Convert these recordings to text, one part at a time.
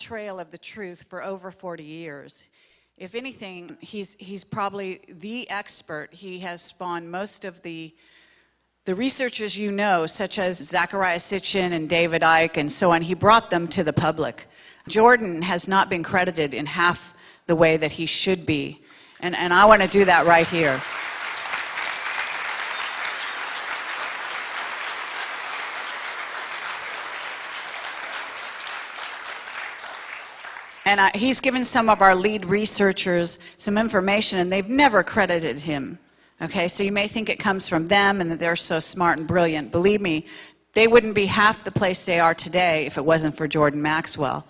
trail of the truth for over 40 years. If anything, he's, he's probably the expert. He has spawned most of the, the researchers you know, such as Zecharia Sitchin and David Icke and so on. He brought them to the public. Jordan has not been credited in half the way that he should be. And, and I want to do that right here. And I, he's given some of our lead researchers some information, and they've never credited him. Okay, so you may think it comes from them and that they're so smart and brilliant. Believe me, they wouldn't be half the place they are today if it wasn't for Jordan Maxwell.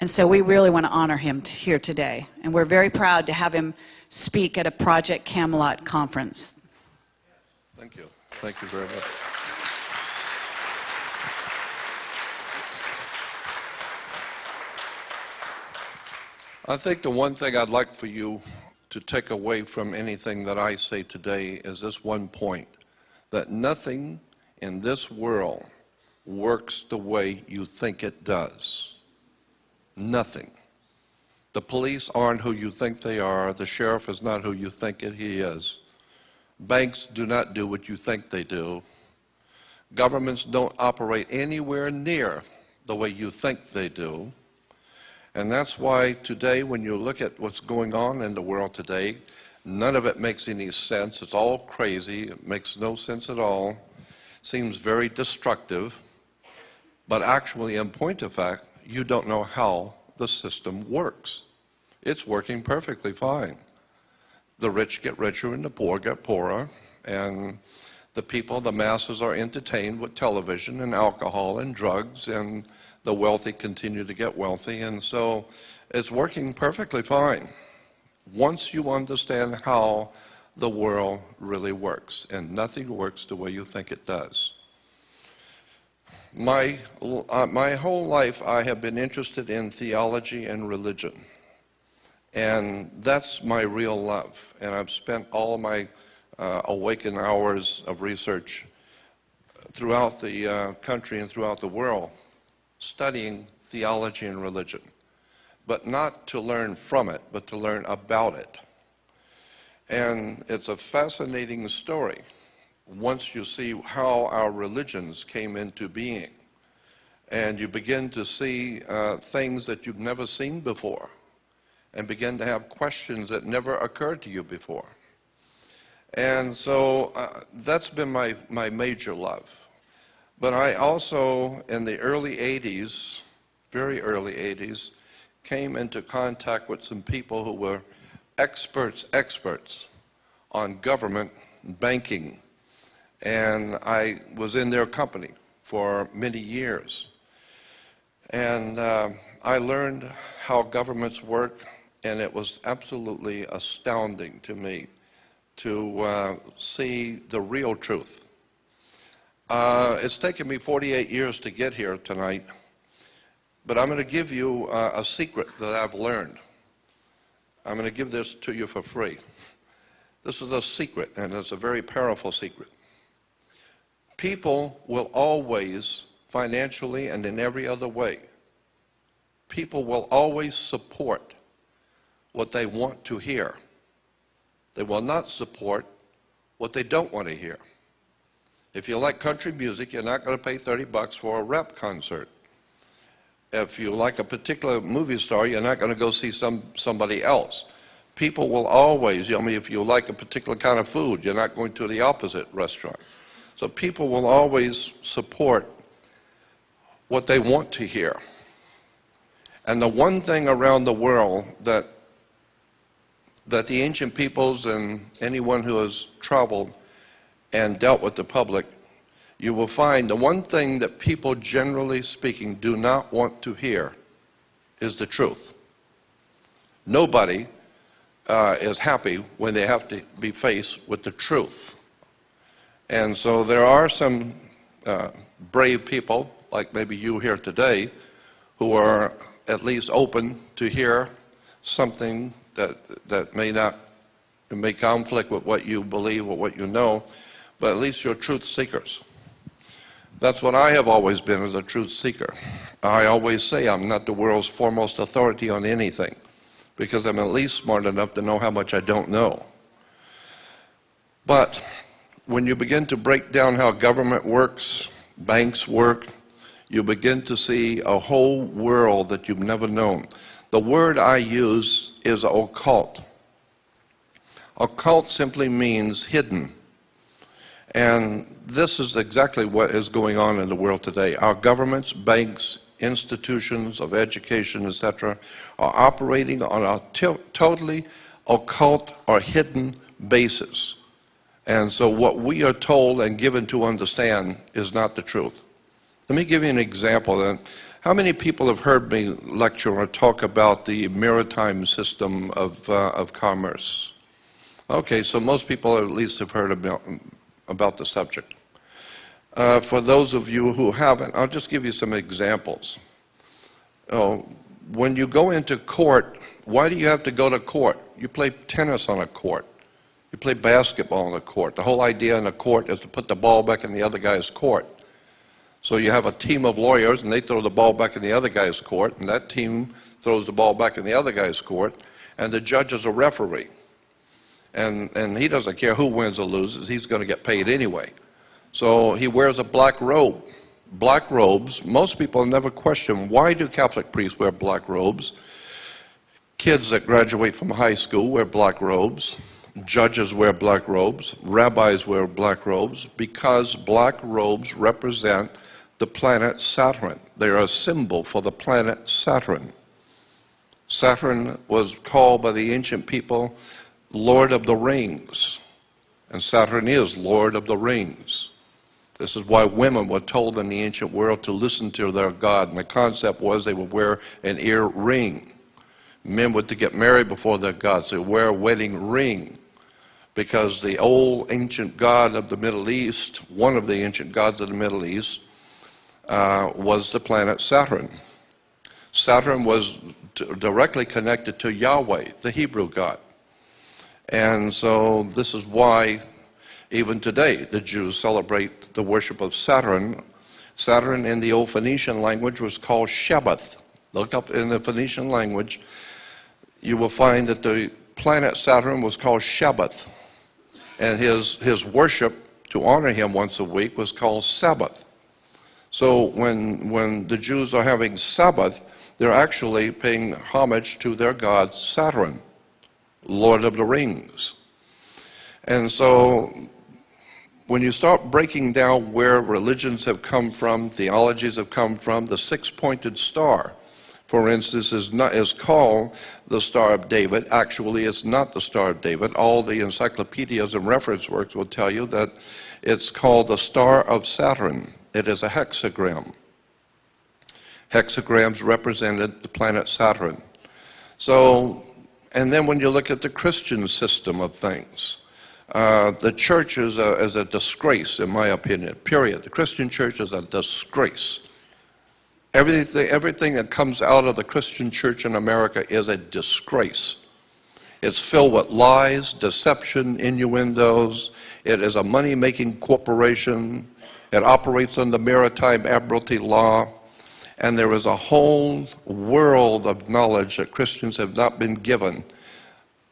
And so we really want to honor him here today. And we're very proud to have him speak at a Project Camelot conference. Thank you. Thank you very much. I think the one thing I'd like for you to take away from anything that I say today is this one point, that nothing in this world works the way you think it does. Nothing. The police aren't who you think they are. The sheriff is not who you think he is. Banks do not do what you think they do. Governments don't operate anywhere near the way you think they do. And that's why today, when you look at what's going on in the world today, none of it makes any sense. It's all crazy. It makes no sense at all. Seems very destructive. But actually, in point of fact, you don't know how the system works. It's working perfectly fine. The rich get richer and the poor get poorer. And the people, the masses, are entertained with television and alcohol and drugs and the wealthy continue to get wealthy. And so it's working perfectly fine once you understand how the world really works. And nothing works the way you think it does. My, uh, my whole life, I have been interested in theology and religion. And that's my real love. And I've spent all my uh, awakened hours of research throughout the uh, country and throughout the world studying theology and religion, but not to learn from it, but to learn about it. And it's a fascinating story once you see how our religions came into being. And you begin to see uh, things that you've never seen before and begin to have questions that never occurred to you before. And so uh, that's been my, my major love. But I also, in the early 80s, very early 80s, came into contact with some people who were experts, experts on government banking. And I was in their company for many years. And uh, I learned how governments work, and it was absolutely astounding to me to uh, see the real truth uh, it's taken me 48 years to get here tonight, but I'm going to give you uh, a secret that I've learned. I'm going to give this to you for free. This is a secret, and it's a very powerful secret. People will always, financially and in every other way, people will always support what they want to hear. They will not support what they don't want to hear. If you like country music, you're not going to pay 30 bucks for a rap concert. If you like a particular movie star, you're not going to go see some, somebody else. People will always, I mean, if you like a particular kind of food, you're not going to the opposite restaurant. So people will always support what they want to hear. And the one thing around the world that that the ancient peoples and anyone who has traveled and dealt with the public, you will find the one thing that people, generally speaking, do not want to hear is the truth. Nobody uh, is happy when they have to be faced with the truth. And so there are some uh, brave people, like maybe you here today, who are at least open to hear something that, that may not may conflict with what you believe or what you know but at least you're truth seekers. That's what I have always been as a truth seeker. I always say I'm not the world's foremost authority on anything because I'm at least smart enough to know how much I don't know. But when you begin to break down how government works, banks work, you begin to see a whole world that you've never known. The word I use is occult. Occult simply means hidden. And this is exactly what is going on in the world today. Our governments, banks, institutions of education, etc., are operating on a totally occult or hidden basis. And so what we are told and given to understand is not the truth. Let me give you an example. Then, How many people have heard me lecture or talk about the maritime system of, uh, of commerce? Okay, so most people at least have heard about, about the subject. Uh, for those of you who haven't, I'll just give you some examples. Oh, when you go into court, why do you have to go to court? You play tennis on a court. You play basketball on a court. The whole idea in a court is to put the ball back in the other guy's court. So you have a team of lawyers, and they throw the ball back in the other guy's court, and that team throws the ball back in the other guy's court, and the judge is a referee. And, and he doesn't care who wins or loses, he's going to get paid anyway. So he wears a black robe. Black robes, most people never question why do Catholic priests wear black robes? Kids that graduate from high school wear black robes. Judges wear black robes. Rabbis wear black robes because black robes represent the planet Saturn. They are a symbol for the planet Saturn. Saturn was called by the ancient people Lord of the Rings. And Saturn is Lord of the Rings. This is why women were told in the ancient world to listen to their God. And the concept was they would wear an ear ring. Men were to get married before their gods. They would wear a wedding ring. Because the old ancient god of the Middle East, one of the ancient gods of the Middle East, uh, was the planet Saturn. Saturn was directly connected to Yahweh, the Hebrew God. And so this is why even today the Jews celebrate the worship of Saturn. Saturn in the old Phoenician language was called Shabbath. Look up in the Phoenician language, you will find that the planet Saturn was called Shabbath. And his, his worship to honor him once a week was called Sabbath. So when, when the Jews are having Sabbath, they're actually paying homage to their god Saturn. Lord of the Rings. And so when you start breaking down where religions have come from, theologies have come from, the six-pointed star, for instance, is, not, is called the Star of David. Actually, it's not the Star of David. All the encyclopedias and reference works will tell you that it's called the Star of Saturn. It is a hexagram. Hexagrams represented the planet Saturn. So and then when you look at the Christian system of things, uh, the church is a, is a disgrace, in my opinion, period. The Christian church is a disgrace. Everything, everything that comes out of the Christian church in America is a disgrace. It's filled with lies, deception, innuendos. It is a money making corporation. It operates under maritime admiralty law. And there is a whole world of knowledge that Christians have not been given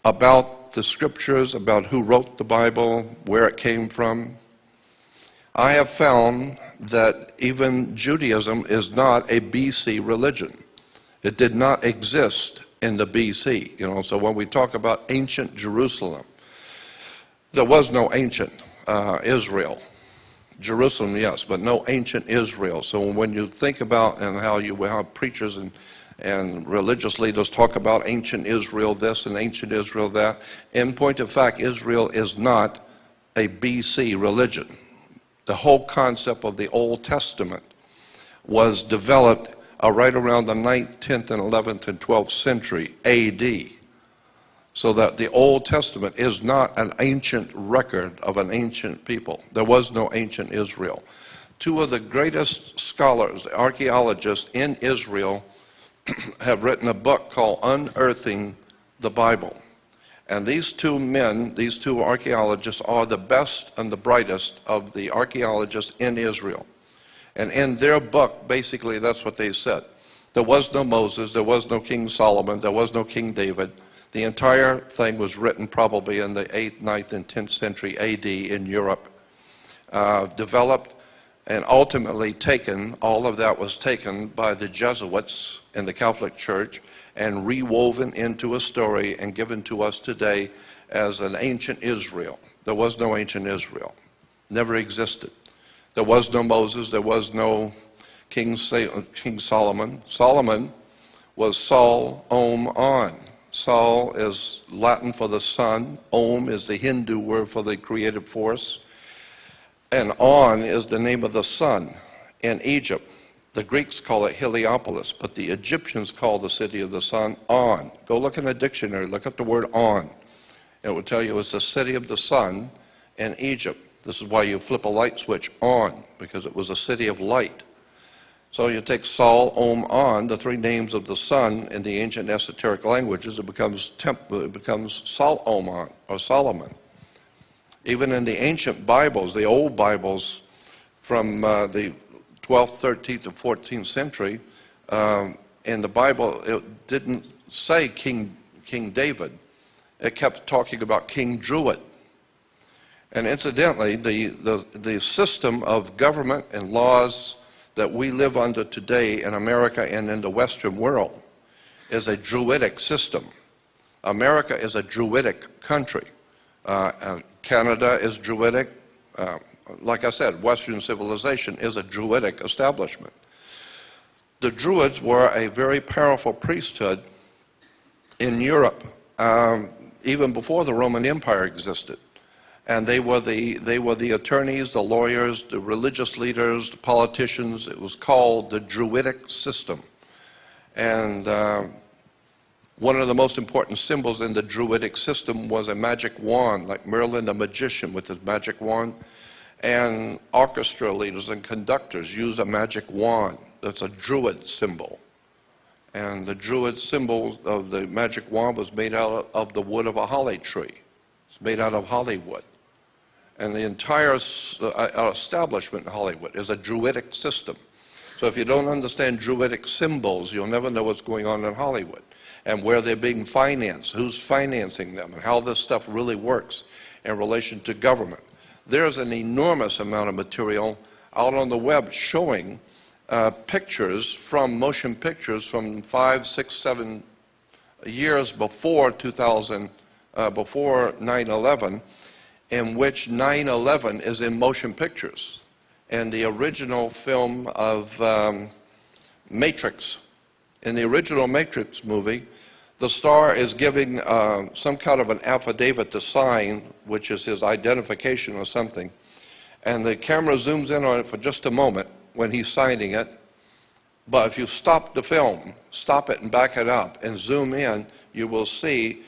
about the scriptures, about who wrote the Bible, where it came from. I have found that even Judaism is not a BC religion. It did not exist in the BC. You know, so when we talk about ancient Jerusalem, there was no ancient uh, Israel. Jerusalem, yes, but no ancient Israel. So when you think about and how you have preachers and and religious leaders talk about ancient Israel this and ancient Israel that. In point of fact, Israel is not a BC religion. The whole concept of the Old Testament was developed uh, right around the 9th, 10th, and 11th and 12th century AD. So that the Old Testament is not an ancient record of an ancient people. There was no ancient Israel. Two of the greatest scholars, archaeologists in Israel, have written a book called Unearthing the Bible. And these two men, these two archaeologists, are the best and the brightest of the archaeologists in Israel. And in their book, basically, that's what they said. There was no Moses, there was no King Solomon, there was no King David. The entire thing was written probably in the 8th, 9th, and 10th century AD in Europe, uh, developed and ultimately taken, all of that was taken by the Jesuits in the Catholic Church and rewoven into a story and given to us today as an ancient Israel. There was no ancient Israel, never existed. There was no Moses, there was no King, King Solomon. Solomon was Sol Om On. Sol is Latin for the sun, Om is the Hindu word for the creative force, and On is the name of the sun in Egypt. The Greeks call it Heliopolis, but the Egyptians call the city of the sun On. Go look in a dictionary, look up the word On. It will tell you it's the city of the sun in Egypt. This is why you flip a light switch on, because it was a city of light. So you take Sol, Om, On, the three names of the sun in the ancient esoteric languages, it becomes, temp, it becomes Sol, Om, or Solomon. Even in the ancient Bibles, the old Bibles from uh, the 12th, 13th, and 14th century, um, in the Bible, it didn't say King, King David. It kept talking about King Druid. And incidentally, the, the, the system of government and laws that we live under today in America and in the Western world is a Druidic system. America is a Druidic country. Uh, uh, Canada is Druidic. Uh, like I said, Western civilization is a Druidic establishment. The Druids were a very powerful priesthood in Europe, um, even before the Roman Empire existed and they were the they were the attorneys, the lawyers, the religious leaders, the politicians. It was called the Druidic system, and uh, one of the most important symbols in the Druidic system was a magic wand, like Merlin the magician with his magic wand, and orchestra leaders and conductors use a magic wand. That's a Druid symbol. And the Druid symbol of the magic wand was made out of the wood of a holly tree. It's made out of hollywood. And the entire uh, uh, establishment in Hollywood is a Druidic system. So if you don't understand Druidic symbols, you'll never know what's going on in Hollywood and where they're being financed, who's financing them, and how this stuff really works in relation to government. There's an enormous amount of material out on the web showing uh, pictures from motion pictures from five, six, seven years before 2000, uh, before 9/11, in which 9-11 is in motion pictures. And the original film of um, Matrix, in the original Matrix movie, the star is giving uh, some kind of an affidavit to sign, which is his identification or something. And the camera zooms in on it for just a moment when he's signing it. But if you stop the film, stop it and back it up and zoom in, you will see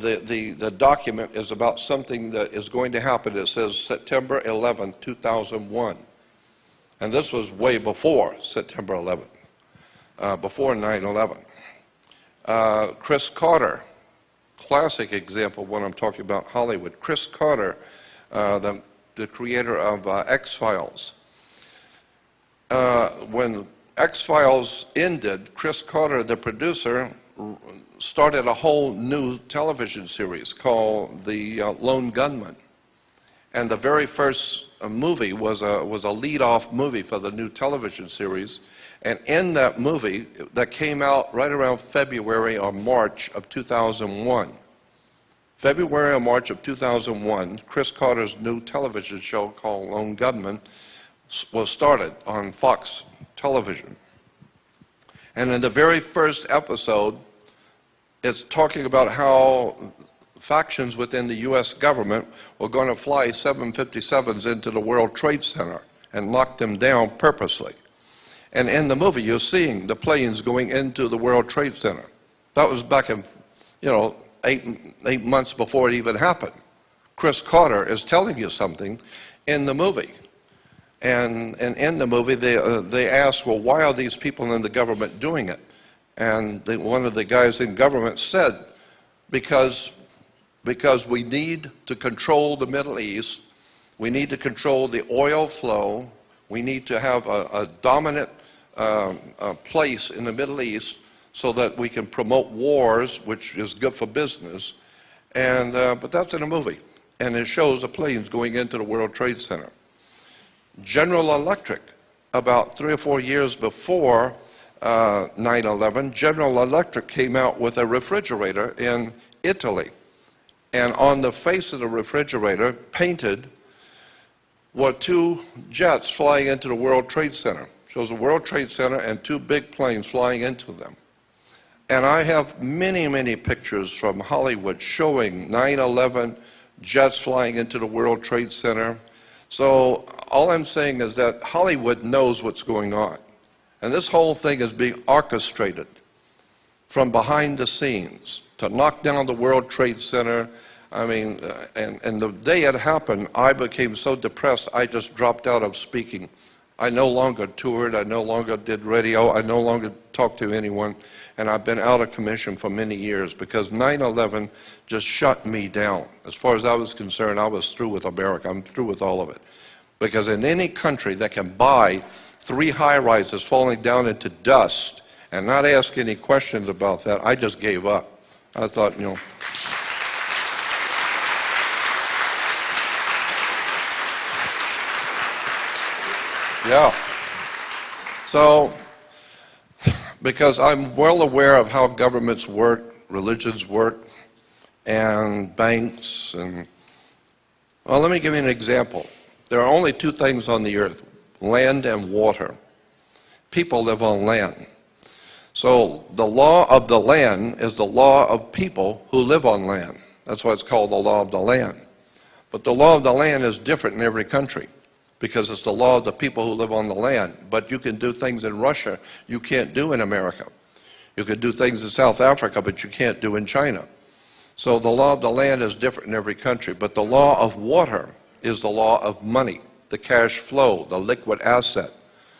the, the, the document is about something that is going to happen. It says September 11, 2001. And this was way before September 11, uh, before 9 11. Uh, Chris Carter, classic example when I'm talking about Hollywood. Chris Carter, uh, the, the creator of uh, X Files. Uh, when X Files ended, Chris Carter, the producer, started a whole new television series called The uh, Lone Gunman. And the very first uh, movie was a, was a lead-off movie for the new television series. And in that movie, that came out right around February or March of 2001, February or March of 2001, Chris Carter's new television show called Lone Gunman was started on Fox television. And in the very first episode, it's talking about how factions within the U.S. government were going to fly 757s into the World Trade Center and lock them down purposely. And in the movie, you're seeing the planes going into the World Trade Center. That was back in, you know, eight, eight months before it even happened. Chris Carter is telling you something in the movie. And, and in the movie, they, uh, they ask, well, why are these people in the government doing it? And the, one of the guys in government said, because, because we need to control the Middle East, we need to control the oil flow, We need to have a, a dominant um, uh, place in the Middle East so that we can promote wars, which is good for business. And, uh, but that's in a movie. And it shows the planes going into the World Trade Center. General Electric, about three or four years before uh, 9/11, General Electric came out with a refrigerator in Italy. And on the face of the refrigerator, painted, were two jets flying into the World Trade Center. Shows the World Trade Center and two big planes flying into them. And I have many, many pictures from Hollywood showing 9/11 jets flying into the World Trade Center. So all I'm saying is that Hollywood knows what's going on. And this whole thing is being orchestrated from behind the scenes to knock down the World Trade Center. I mean, uh, and, and the day it happened, I became so depressed, I just dropped out of speaking. I no longer toured, I no longer did radio, I no longer talked to anyone, and I've been out of commission for many years because 9-11 just shut me down. As far as I was concerned, I was through with America. I'm through with all of it. Because in any country that can buy three high-rises falling down into dust and not ask any questions about that, I just gave up. I thought, you know, Yeah. So, because I'm well aware of how governments work, religions work, and banks, and, well, let me give you an example. There are only two things on the earth land and water. People live on land. So, the law of the land is the law of people who live on land. That's why it's called the law of the land. But the law of the land is different in every country because it's the law of the people who live on the land. But you can do things in Russia you can't do in America. You can do things in South Africa, but you can't do in China. So the law of the land is different in every country. But the law of water is the law of money, the cash flow, the liquid asset.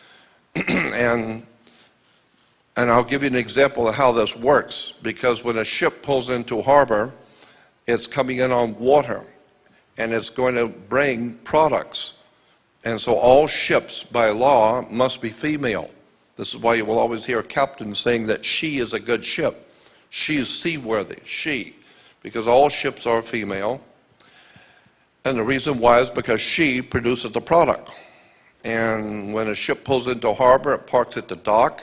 and, and I'll give you an example of how this works. Because when a ship pulls into harbor, it's coming in on water. And it's going to bring products and so all ships, by law, must be female. This is why you will always hear captains saying that she is a good ship. She is seaworthy, she, because all ships are female. And the reason why is because she produces the product. And when a ship pulls into harbor, it parks at the dock,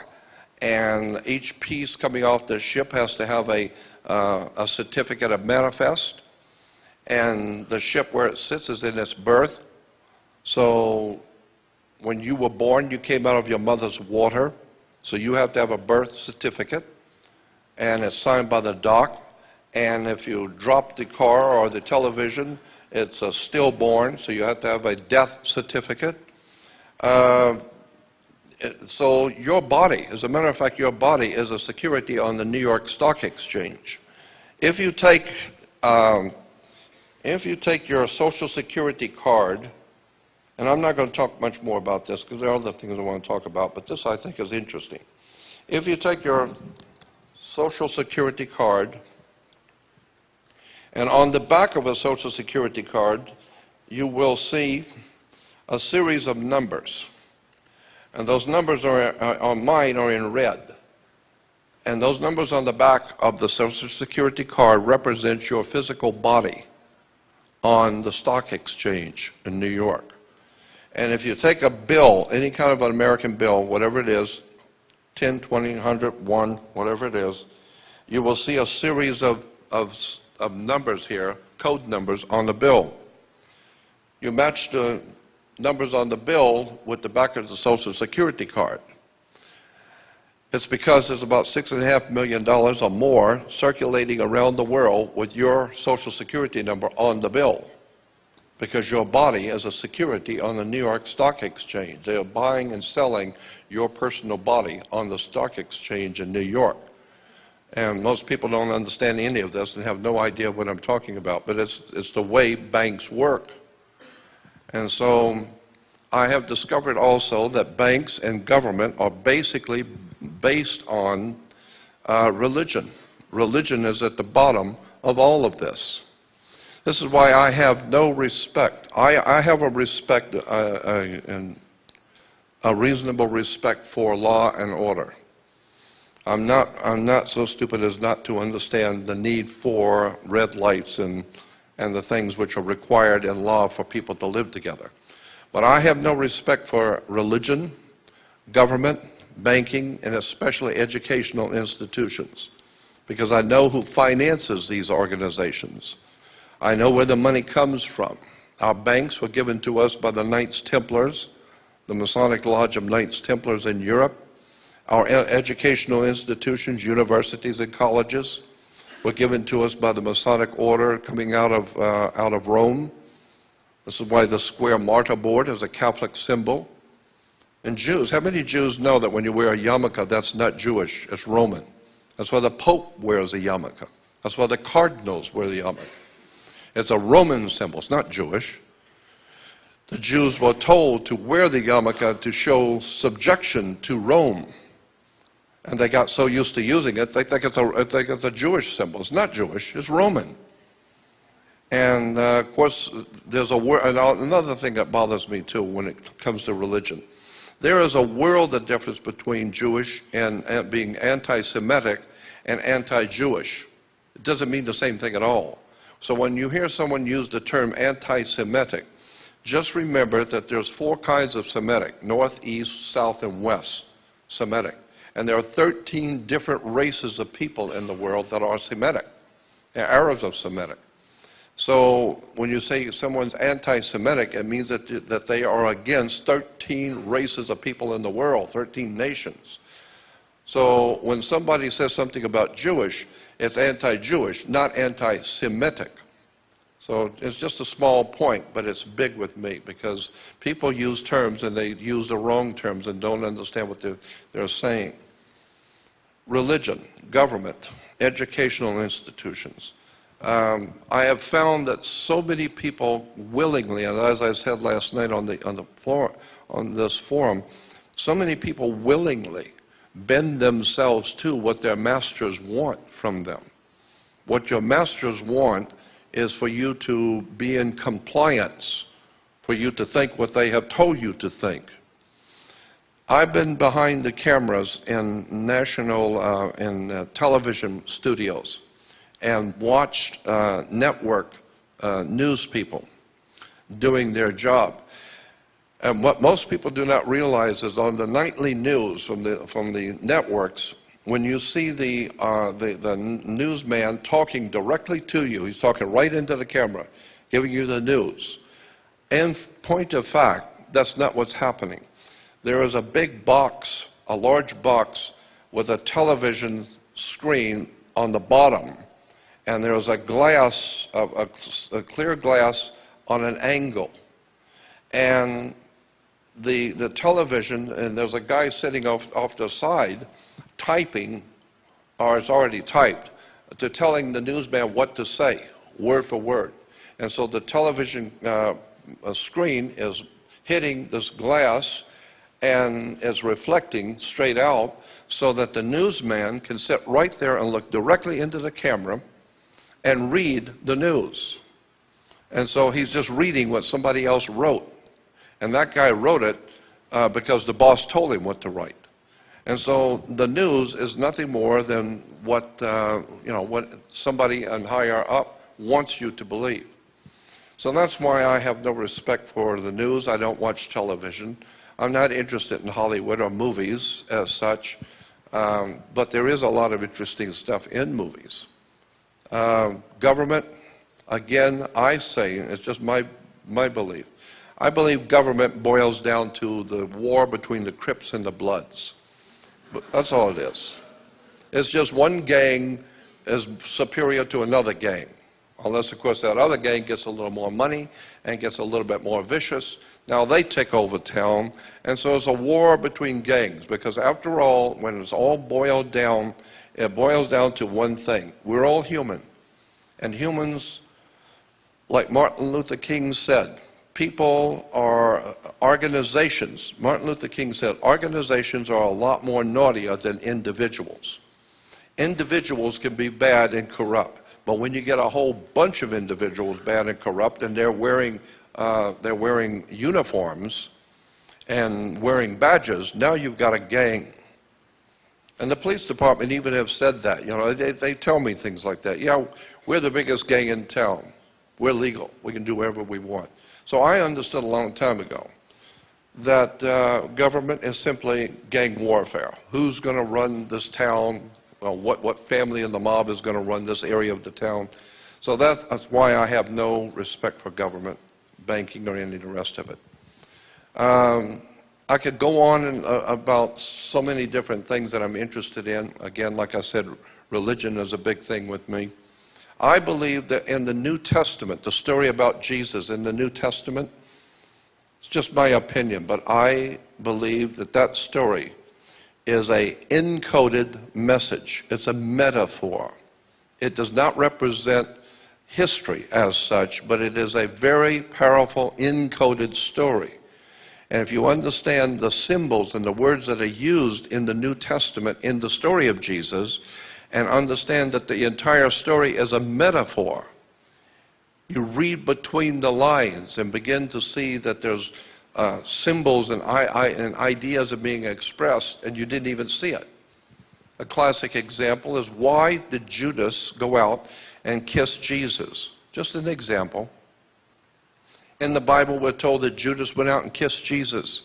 and each piece coming off the ship has to have a, uh, a certificate of manifest. And the ship where it sits is in its berth, so when you were born, you came out of your mother's water. So you have to have a birth certificate, and it's signed by the doc. And if you drop the car or the television, it's a stillborn, so you have to have a death certificate. Uh, so your body, as a matter of fact, your body is a security on the New York Stock Exchange. If you take, um, if you take your Social Security card and I'm not going to talk much more about this because there are other things I want to talk about, but this I think is interesting. If you take your Social Security card, and on the back of a Social Security card, you will see a series of numbers. And those numbers are, uh, on mine are in red. And those numbers on the back of the Social Security card represent your physical body on the stock exchange in New York. And if you take a bill, any kind of an American bill, whatever it is, 10, 20, 100, 1, whatever it is, you will see a series of, of, of numbers here, code numbers on the bill. You match the numbers on the bill with the back of the Social Security card. It's because there's about $6.5 million or more circulating around the world with your Social Security number on the bill because your body is a security on the New York Stock Exchange. They are buying and selling your personal body on the stock exchange in New York. And most people don't understand any of this and have no idea what I'm talking about, but it's, it's the way banks work. And so I have discovered also that banks and government are basically based on uh, religion. Religion is at the bottom of all of this. This is why I have no respect. I, I have a respect, uh, uh, and a reasonable respect for law and order. I'm not, I'm not so stupid as not to understand the need for red lights and, and the things which are required in law for people to live together. But I have no respect for religion, government, banking, and especially educational institutions because I know who finances these organizations. I know where the money comes from. Our banks were given to us by the Knights Templars, the Masonic Lodge of Knights Templars in Europe. Our educational institutions, universities and colleges, were given to us by the Masonic Order coming out of, uh, out of Rome. This is why the square mortarboard is a Catholic symbol. And Jews, how many Jews know that when you wear a yarmulke, that's not Jewish, it's Roman? That's why the Pope wears a yarmulke. That's why the cardinals wear the yarmulke. It's a Roman symbol, it's not Jewish. The Jews were told to wear the yarmulke to show subjection to Rome. And they got so used to using it, they think it's a, think it's a Jewish symbol. It's not Jewish, it's Roman. And uh, of course, there's a wor- another thing that bothers me too when it comes to religion. There is a world of difference between Jewish and, and being anti-Semitic and anti-Jewish. It doesn't mean the same thing at all. So when you hear someone use the term anti-Semitic, just remember that there's four kinds of Semitic: North, East, South, and West Semitic. And there are 13 different races of people in the world that are Semitic. Arabs are Semitic. So when you say someone's anti-Semitic, it means that, that they are against 13 races of people in the world, 13 nations. So when somebody says something about Jewish, it's anti-Jewish, not anti-Semitic. So it's just a small point, but it's big with me because people use terms and they use the wrong terms and don't understand what they're, they're saying. Religion, government, educational institutions. Um, I have found that so many people willingly, and as I said last night on, the, on, the for, on this forum, so many people willingly bend themselves to what their masters want from them. What your masters want is for you to be in compliance, for you to think what they have told you to think. I've been behind the cameras in national uh, in uh, television studios and watched uh, network uh, news people doing their job. And what most people do not realize is on the nightly news from the, from the networks, when you see the, uh, the, the newsman talking directly to you, he's talking right into the camera, giving you the news. In point of fact, that's not what's happening. There is a big box, a large box, with a television screen on the bottom, and there is a glass, a, a, a clear glass on an angle. And the, the television, and there's a guy sitting off, off the side typing, or it's already typed, to telling the newsman what to say, word for word. And so the television uh, screen is hitting this glass and is reflecting straight out so that the newsman can sit right there and look directly into the camera and read the news. And so he's just reading what somebody else wrote. And that guy wrote it uh, because the boss told him what to write. And so the news is nothing more than what, uh, you know, what somebody on higher up wants you to believe. So that's why I have no respect for the news. I don't watch television. I'm not interested in Hollywood or movies as such. Um, but there is a lot of interesting stuff in movies. Um, government, again, I say, it's just my, my belief, I believe government boils down to the war between the Crips and the Bloods. But that's all it is. It's just one gang is superior to another gang. Unless, of course, that other gang gets a little more money and gets a little bit more vicious. Now they take over town, and so it's a war between gangs. Because after all, when it's all boiled down, it boils down to one thing. We're all human. And humans, like Martin Luther King said, people are organizations. Martin Luther King said, organizations are a lot more naughtier than individuals. Individuals can be bad and corrupt. But when you get a whole bunch of individuals bad and corrupt and they're wearing, uh, they're wearing uniforms and wearing badges, now you've got a gang. And the police department even have said that. You know, they, they tell me things like that. Yeah, we're the biggest gang in town. We're legal. We can do whatever we want. So I understood a long time ago that uh, government is simply gang warfare. Who's going to run this town? Well, what, what family in the mob is going to run this area of the town? So that's, that's why I have no respect for government, banking, or any of the rest of it. Um, I could go on and, uh, about so many different things that I'm interested in. Again, like I said, religion is a big thing with me. I believe that in the New Testament, the story about Jesus in the New Testament, it's just my opinion, but I believe that that story is a encoded message. It's a metaphor. It does not represent history as such, but it is a very powerful encoded story. And if you understand the symbols and the words that are used in the New Testament in the story of Jesus, and understand that the entire story is a metaphor, you read between the lines and begin to see that there's uh, symbols and, I, I, and ideas are being expressed, and you didn't even see it. A classic example is why did Judas go out and kiss Jesus? Just an example. In the Bible, we're told that Judas went out and kissed Jesus.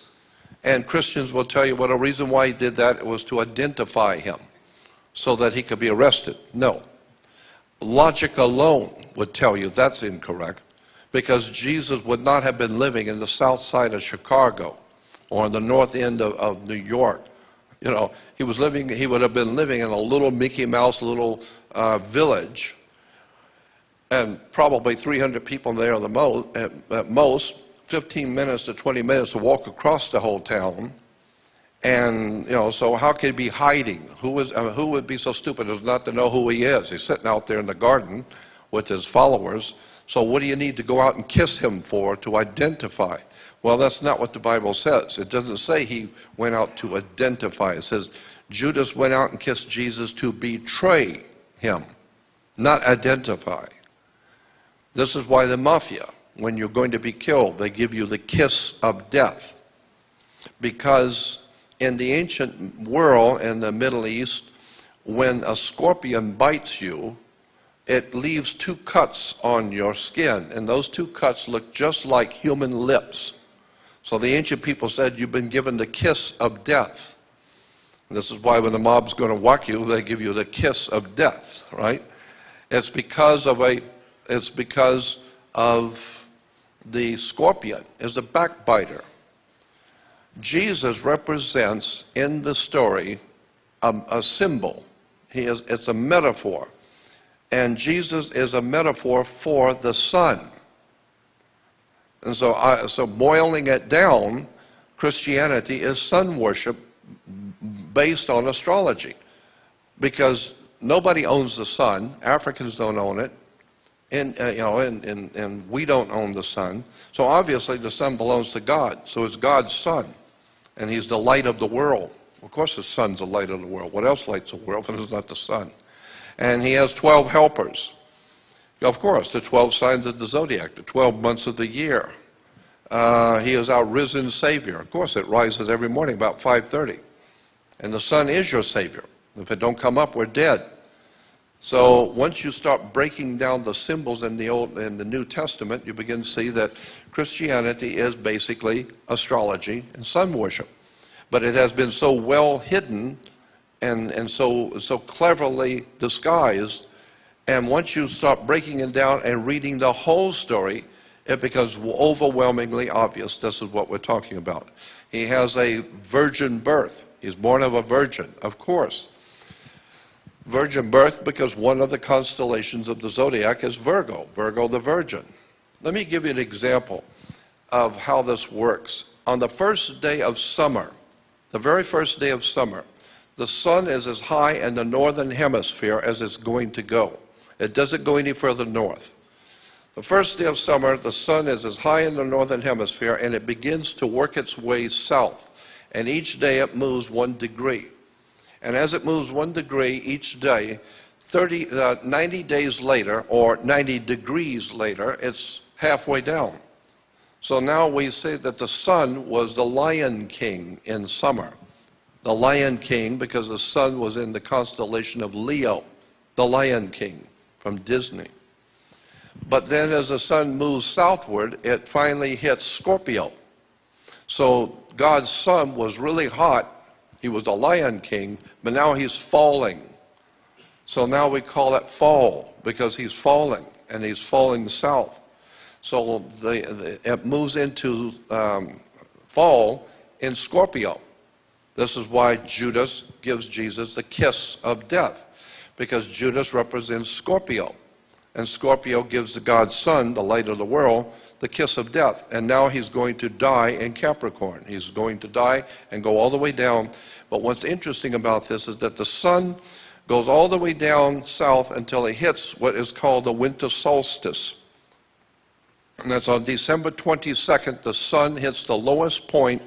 And Christians will tell you what a reason why he did that was to identify him so that he could be arrested. No. Logic alone would tell you that's incorrect because Jesus would not have been living in the south side of Chicago or in the north end of, of New York. You know, he was living, he would have been living in a little Mickey Mouse little uh, village and probably 300 people there the mo at, at most, 15 minutes to 20 minutes to walk across the whole town. And, you know, so how could he be hiding? Who, uh, who would be so stupid as not to know who he is? He's sitting out there in the garden with his followers. So what do you need to go out and kiss him for to identify? Well, that's not what the Bible says. It doesn't say he went out to identify. It says Judas went out and kissed Jesus to betray him, not identify. This is why the mafia, when you're going to be killed, they give you the kiss of death. Because in the ancient world, in the Middle East, when a scorpion bites you, it leaves two cuts on your skin, and those two cuts look just like human lips. So the ancient people said you've been given the kiss of death. And this is why when the mob's going to whack you, they give you the kiss of death, right? It's because of a, it's because of the scorpion is a backbiter. Jesus represents in the story a, a symbol. He is, it's a metaphor. And Jesus is a metaphor for the sun. And so, I, so boiling it down, Christianity is sun worship based on astrology. Because nobody owns the sun. Africans don't own it. And, uh, you know, and, and, and we don't own the sun. So obviously the sun belongs to God. So it's God's sun and he's the light of the world. Of course, the sun's the light of the world. What else lights the world if it's not the sun? And he has 12 helpers. Of course, the 12 signs of the zodiac, the 12 months of the year. Uh, he is our risen Savior. Of course, it rises every morning about 5.30. And the sun is your Savior. If it don't come up, we're dead. So once you start breaking down the symbols in the Old in the New Testament, you begin to see that Christianity is basically astrology and sun worship. But it has been so well hidden and, and so, so cleverly disguised. And once you start breaking it down and reading the whole story, it becomes overwhelmingly obvious this is what we're talking about. He has a virgin birth. He's born of a virgin, of course virgin birth because one of the constellations of the zodiac is Virgo, Virgo the Virgin. Let me give you an example of how this works. On the first day of summer, the very first day of summer, the sun is as high in the northern hemisphere as it's going to go. It doesn't go any further north. The first day of summer, the sun is as high in the northern hemisphere and it begins to work its way south. And each day it moves one degree. And as it moves one degree each day, 30, uh, 90 days later, or 90 degrees later, it's halfway down. So now we say that the sun was the lion king in summer. The lion king because the sun was in the constellation of Leo, the lion king from Disney. But then as the sun moves southward, it finally hits Scorpio. So God's sun was really hot. He was the lion king, but now he's falling. So now we call it fall because he's falling and he's falling south. So the, the, it moves into um, fall in Scorpio. This is why Judas gives Jesus the kiss of death, because Judas represents Scorpio. And Scorpio gives the God's Son, the light of the world, the kiss of death. And now he's going to die in Capricorn. He's going to die and go all the way down. But what's interesting about this is that the sun goes all the way down south until it hits what is called the winter solstice. And that's on December 22nd, the sun hits the lowest point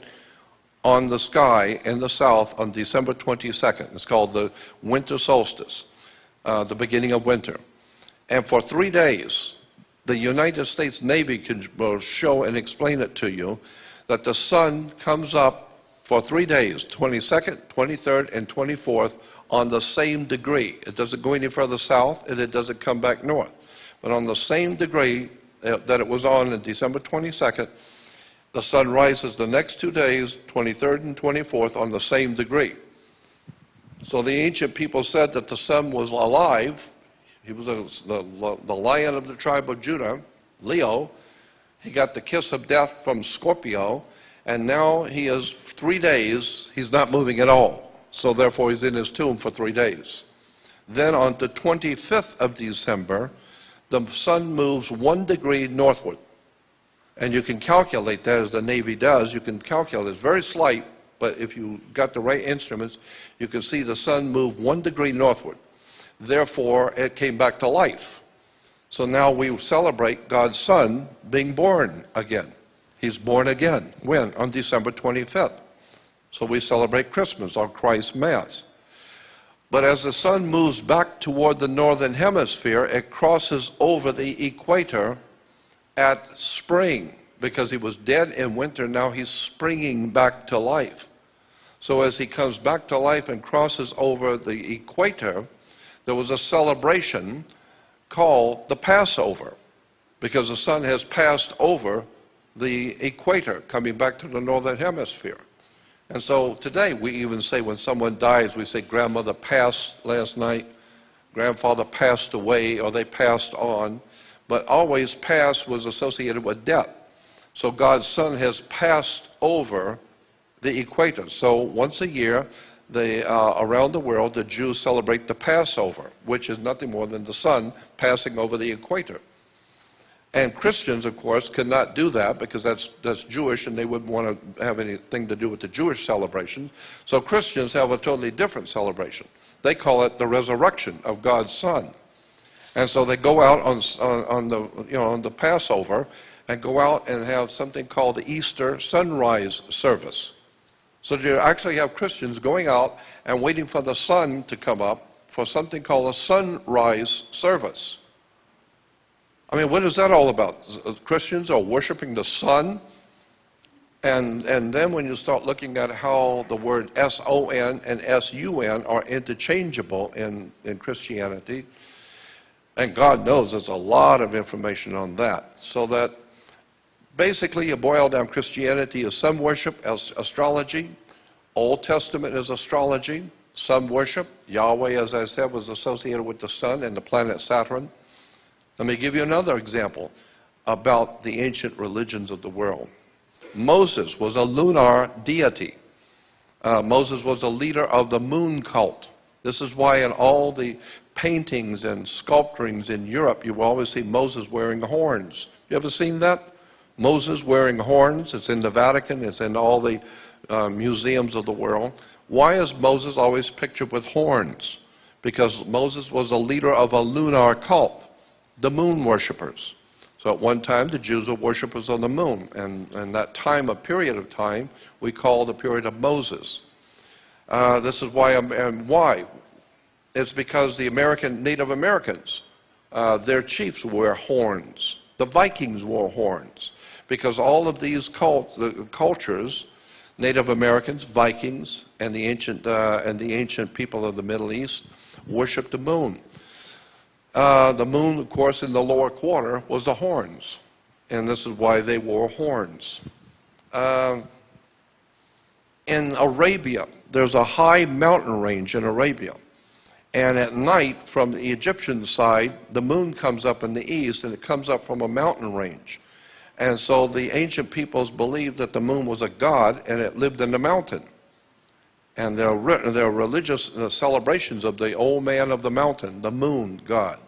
on the sky in the south on December 22nd. It's called the winter solstice, uh, the beginning of winter. And for three days, the United States Navy can, will show and explain it to you that the sun comes up for three days, 22nd, 23rd, and 24th, on the same degree. It doesn't go any further south, and it doesn't come back north. But on the same degree uh, that it was on on December 22nd, the sun rises the next two days, 23rd and 24th, on the same degree. So the ancient people said that the sun was alive. He was the, the lion of the tribe of Judah, Leo. He got the kiss of death from Scorpio, and now he is three days, he's not moving at all. So therefore, he's in his tomb for three days. Then on the 25th of December, the sun moves one degree northward. And you can calculate that as the Navy does. You can calculate. It's very slight, but if you got the right instruments, you can see the sun move one degree northward. Therefore, it came back to life. So now we celebrate God's Son being born again. He's born again. When? On December 25th. So we celebrate Christmas, on Christ's Mass. But as the sun moves back toward the northern hemisphere, it crosses over the equator at spring because he was dead in winter. Now he's springing back to life. So as he comes back to life and crosses over the equator, there was a celebration called the Passover because the sun has passed over the equator coming back to the northern hemisphere. And so today we even say when someone dies, we say grandmother passed last night, grandfather passed away, or they passed on. But always past was associated with death. So God's Son has passed over the equator. So once a year, they, uh, around the world, the Jews celebrate the Passover, which is nothing more than the sun passing over the equator. And Christians, of course, cannot do that because that's, that's Jewish and they wouldn't want to have anything to do with the Jewish celebration. So Christians have a totally different celebration. They call it the resurrection of God's Son. And so they go out on, on, on the, you know, on the Passover and go out and have something called the Easter sunrise service. So you actually have Christians going out and waiting for the sun to come up for something called a sunrise service. I mean, what is that all about? Christians are worshiping the sun. And, and then when you start looking at how the word S-O-N and S-U-N are interchangeable in, in Christianity, and God knows there's a lot of information on that. So that basically you boil down Christianity is some worship as astrology, Old Testament is astrology, some worship. Yahweh, as I said, was associated with the sun and the planet Saturn. Let me give you another example about the ancient religions of the world. Moses was a lunar deity. Uh, Moses was a leader of the moon cult. This is why in all the paintings and sculpturings in Europe, you will always see Moses wearing horns. You ever seen that? Moses wearing horns. It's in the Vatican. It's in all the uh, museums of the world. Why is Moses always pictured with horns? Because Moses was a leader of a lunar cult the moon worshippers. So at one time, the Jews were worshippers of the moon, and, and that time, a period of time, we call the period of Moses. Uh, this is why, and why? It's because the American Native Americans, uh, their chiefs wear horns. The Vikings wore horns because all of these cult, the cultures, Native Americans, Vikings, and the ancient uh, and the ancient people of the Middle East worshipped the moon. Uh, the moon, of course, in the lower quarter was the horns, and this is why they wore horns. Uh, in Arabia, there's a high mountain range in Arabia. And at night, from the Egyptian side, the moon comes up in the east, and it comes up from a mountain range. And so the ancient peoples believed that the moon was a god, and it lived in the mountain. And there are, there are religious uh, celebrations of the old man of the mountain, the moon god.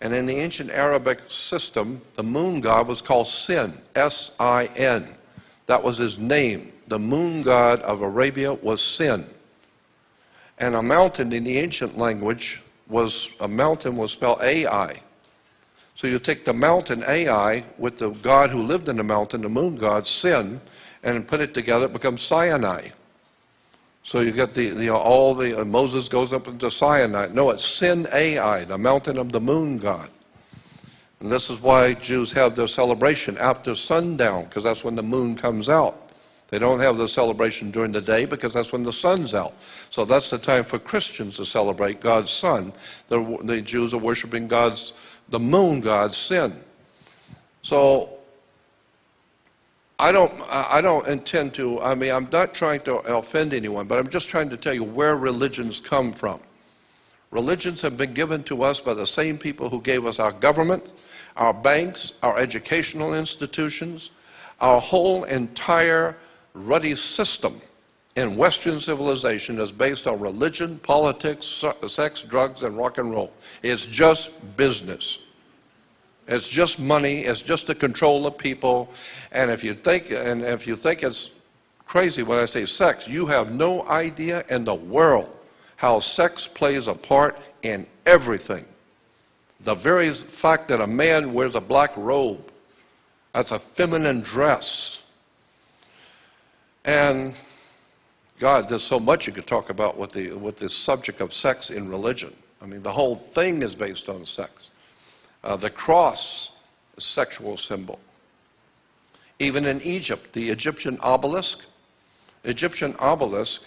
And in the ancient Arabic system, the moon god was called Sin, S-I-N. That was his name. The moon god of Arabia was Sin. And a mountain in the ancient language was, a mountain was spelled Ai. So you take the mountain Ai with the god who lived in the mountain, the moon god, Sin, and put it together, it becomes Sinai. So you get the, the all the, uh, Moses goes up into Sinai. No, it's Sin Ai, the mountain of the moon god. And this is why Jews have their celebration after sundown, because that's when the moon comes out. They don't have the celebration during the day because that's when the sun's out. So that's the time for Christians to celebrate God's Son. The, the Jews are worshiping God's, the moon God's sin. So I don't, I don't intend to, I mean, I'm not trying to offend anyone, but I'm just trying to tell you where religions come from. Religions have been given to us by the same people who gave us our government, our banks, our educational institutions, our whole entire ruddy system in Western civilization is based on religion, politics, sex, drugs, and rock and roll. It's just business. It's just money. It's just to control the people. And if you think, and if you think it's crazy when I say sex, you have no idea in the world how sex plays a part in everything. The very fact that a man wears a black robe, that's a feminine dress. And God, there's so much you could talk about with the, with subject of sex in religion. I mean, the whole thing is based on sex. Uh, the cross, a sexual symbol. Even in Egypt, the Egyptian obelisk, Egyptian obelisk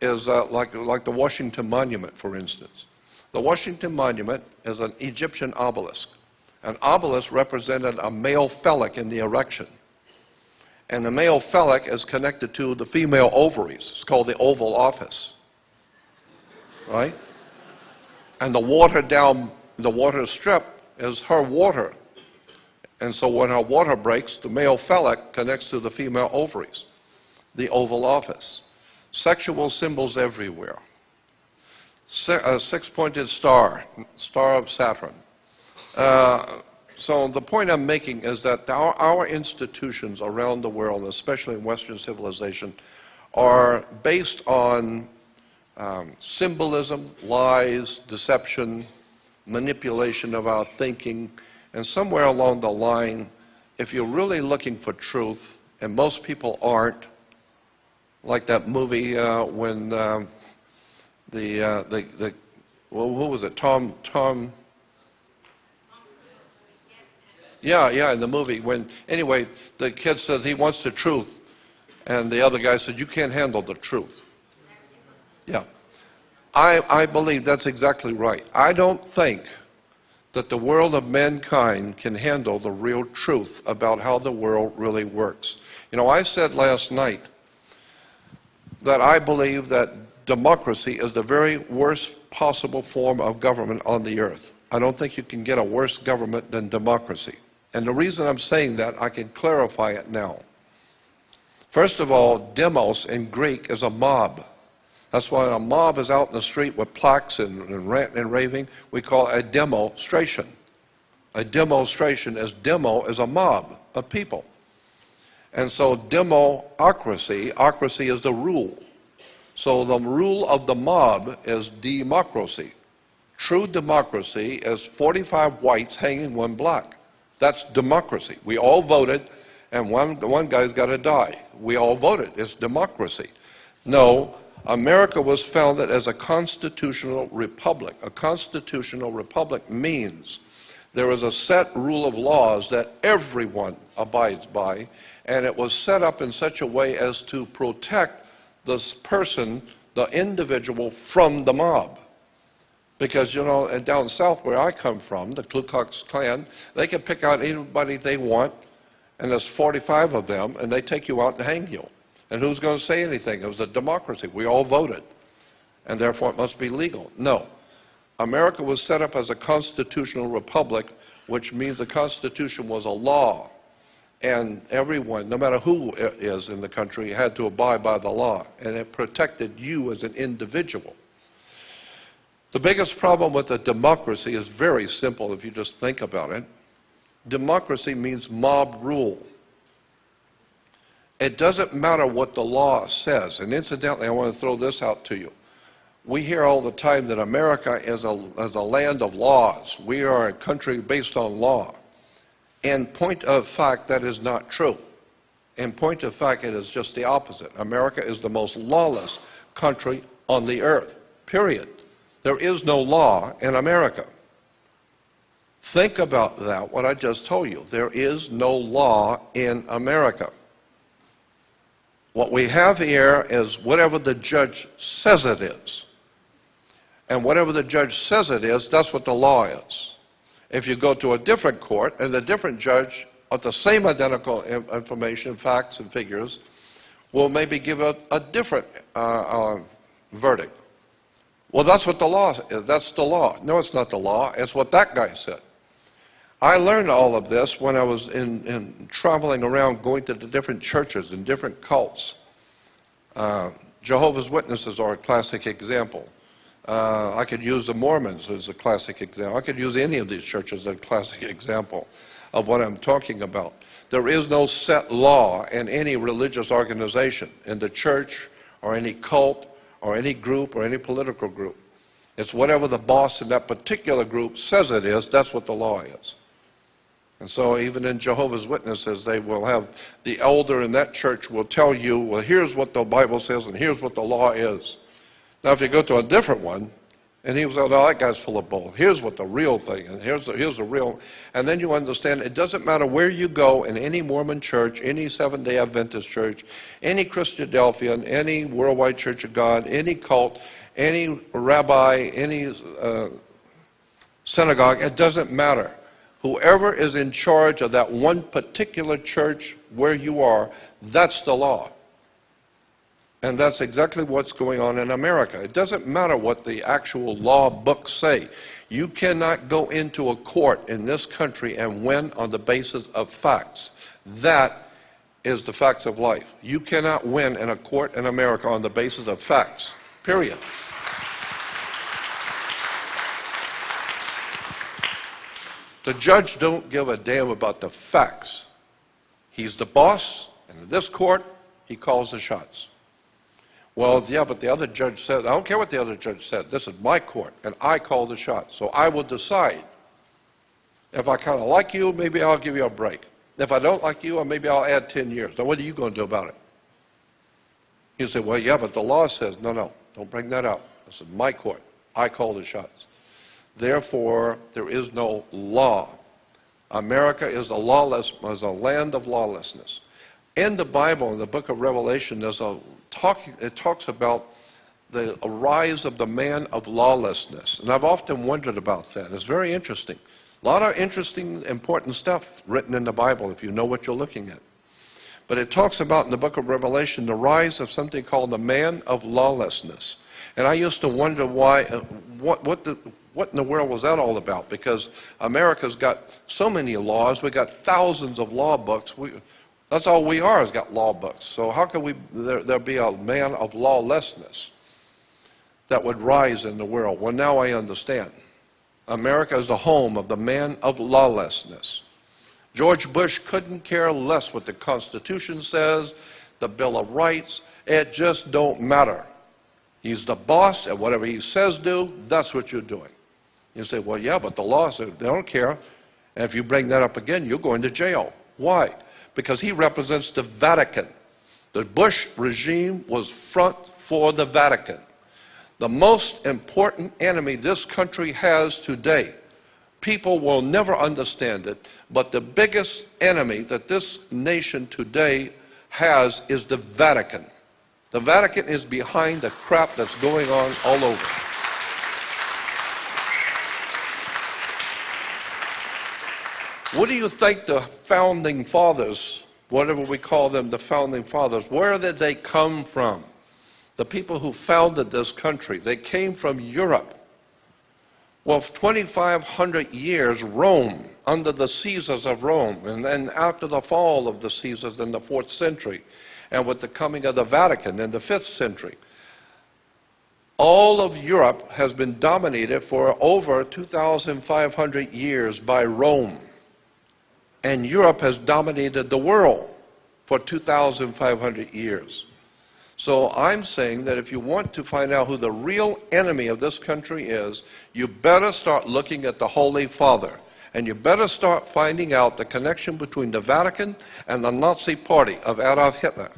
is uh, like, like the Washington Monument, for instance. The Washington Monument is an Egyptian obelisk. An obelisk represented a male phallic in the erection. And the male phallic is connected to the female ovaries. It's called the oval office. Right? And the water down the water strip is her water. And so when her water breaks, the male phallic connects to the female ovaries, the oval office. Sexual symbols everywhere. A six-pointed star, star of Saturn. Uh, so the point I'm making is that our, our institutions around the world, especially in Western civilization, are based on um, symbolism, lies, deception, manipulation of our thinking, and somewhere along the line, if you're really looking for truth, and most people aren't, like that movie uh, when um, the, uh, the, the, well, who was it? Tom, Tom, yeah, yeah, in the movie. When anyway, the kid says he wants the truth, and the other guy said, "You can't handle the truth." Yeah, I I believe that's exactly right. I don't think that the world of mankind can handle the real truth about how the world really works. You know, I said last night that I believe that democracy is the very worst possible form of government on the earth. I don't think you can get a worse government than democracy. And the reason I'm saying that, I can clarify it now. First of all, demos in Greek is a mob. That's why a mob is out in the street with plaques and, and ranting and raving. We call it a demonstration. A demonstration is demo is a mob of people. And so democracy, ocracy is the rule. So the rule of the mob is democracy. True democracy is 45 whites hanging one black. That's democracy. We all voted, and one, one guy's got to die. We all voted. It's democracy. No, America was founded as a constitutional republic. A constitutional republic means There is a set rule of laws that everyone abides by, and it was set up in such a way as to protect this person, the individual, from the mob. Because, you know, down south where I come from, the Ku Klux Klan, they can pick out anybody they want, and there's 45 of them, and they take you out and hang you. And who's going to say anything? It was a democracy. We all voted, and therefore it must be legal. No. America was set up as a constitutional republic, which means the Constitution was a law. And everyone, no matter who is in the country, had to abide by the law. And it protected you as an individual. The biggest problem with a democracy is very simple if you just think about it. Democracy means mob rule. It doesn't matter what the law says. And incidentally, I want to throw this out to you. We hear all the time that America is a, is a land of laws. We are a country based on law. In point of fact, that is not true. In point of fact, it is just the opposite. America is the most lawless country on the earth, period. There is no law in America. Think about that, what I just told you. There is no law in America. What we have here is whatever the judge says it is. And whatever the judge says it is, that's what the law is. If you go to a different court and the different judge, with the same identical information, facts, and figures, will maybe give a, a different uh, uh, verdict. Well, that's what the law is. That's the law. No, it's not the law. It's what that guy said. I learned all of this when I was in, in traveling around going to the different churches and different cults. Uh, Jehovah's Witnesses are a classic example. Uh, I could use the Mormons as a classic example. I could use any of these churches as a classic example of what I'm talking about. There is no set law in any religious organization, in the church or any cult or any group or any political group. It's whatever the boss in that particular group says it is, that's what the law is. And so even in Jehovah's Witnesses, they will have the elder in that church will tell you, well, here's what the Bible says and here's what the law is. Now, if you go to a different one, and he was like, oh, that guy's full of bull. Here's what the real thing, and here's the, here's the real. And then you understand it doesn't matter where you go in any Mormon church, any Seventh day Adventist church, any Christadelphian, any Worldwide Church of God, any cult, any rabbi, any uh, synagogue, it doesn't matter. Whoever is in charge of that one particular church where you are, that's the law. And that's exactly what's going on in America. It doesn't matter what the actual law books say. You cannot go into a court in this country and win on the basis of facts. That is the facts of life. You cannot win in a court in America on the basis of facts. Period. The judge don't give a damn about the facts. He's the boss, and in this court, he calls the shots. Well, yeah, but the other judge said, I don't care what the other judge said. This is my court, and I call the shots. So I will decide. If I kind of like you, maybe I'll give you a break. If I don't like you, maybe I'll add 10 years. Now, what are you going to do about it? You say, well, yeah, but the law says, no, no, don't bring that up. This is my court. I call the shots. Therefore, there is no law. America is a lawless, is a land of lawlessness. In the Bible, in the book of Revelation, there's a talk, it talks about the rise of the man of lawlessness. And I've often wondered about that. It's very interesting. A lot of interesting, important stuff written in the Bible if you know what you're looking at. But it talks about in the book of Revelation the rise of something called the man of lawlessness. And I used to wonder why, uh, what, what, the, what in the world was that all about? Because America's got so many laws. We've got thousands of law books. We, that's all we are, has got law books. So how can we, there, there be a man of lawlessness that would rise in the world? Well, now I understand. America is the home of the man of lawlessness. George Bush couldn't care less what the Constitution says, the Bill of Rights. It just don't matter. He's the boss, and whatever he says do, that's what you're doing. You say, well, yeah, but the law says they don't care. And if you bring that up again, you're going to jail. Why? Because he represents the Vatican. The Bush regime was front for the Vatican. The most important enemy this country has today People will never understand it, but the biggest enemy that this nation today has is the Vatican. The Vatican is behind the crap that's going on all over. What do you think the founding fathers, whatever we call them, the founding fathers, where did they come from? The people who founded this country, they came from Europe. Well, 2,500 years, Rome, under the Caesars of Rome, and then after the fall of the Caesars in the 4th century, and with the coming of the Vatican in the 5th century, all of Europe has been dominated for over 2,500 years by Rome. And Europe has dominated the world for 2,500 years. So I'm saying that if you want to find out who the real enemy of this country is, you better start looking at the Holy Father. And you better start finding out the connection between the Vatican and the Nazi Party of Adolf Hitler.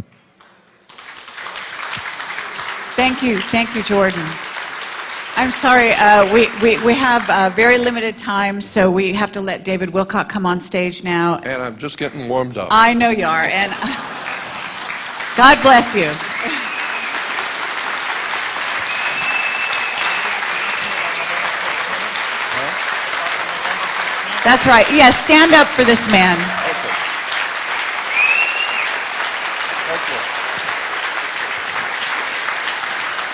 Thank you, thank you, Jordan. I'm sorry, uh, we, we, we have uh, very limited time, so we have to let David Wilcock come on stage now. And I'm just getting warmed up. I know you are, and God bless you. That's right. Yes, stand up for this man. Okay. Thank you.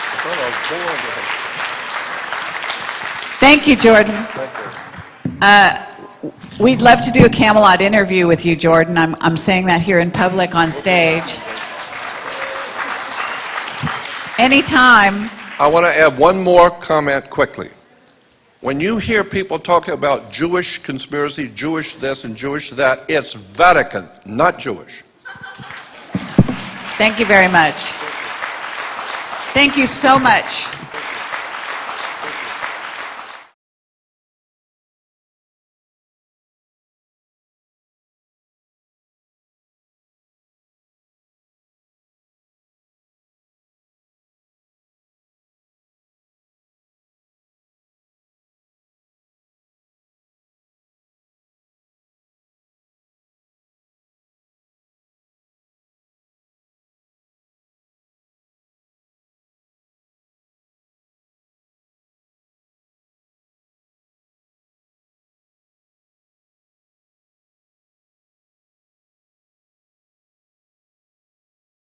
I thought I was born with it. Thank you, Jordan. Uh, We'd love to do a Camelot interview with you, Jordan. I'm, I'm saying that here in public on stage. Anytime. I want to add one more comment quickly. When you hear people talking about Jewish conspiracy, Jewish this and Jewish that, it's Vatican, not Jewish. Thank you very much. Thank you so much.